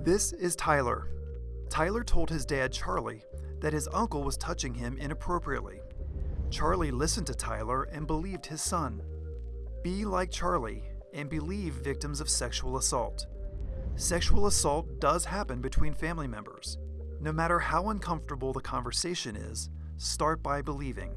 This is Tyler. Tyler told his dad, Charlie, that his uncle was touching him inappropriately. Charlie listened to Tyler and believed his son. Be like Charlie and believe victims of sexual assault. Sexual assault does happen between family members. No matter how uncomfortable the conversation is, start by believing.